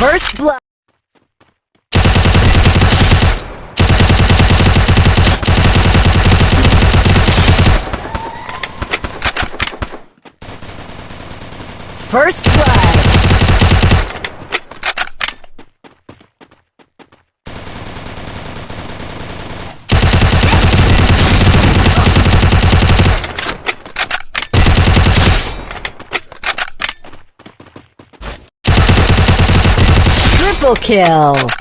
First blood. First blood. Triple kill.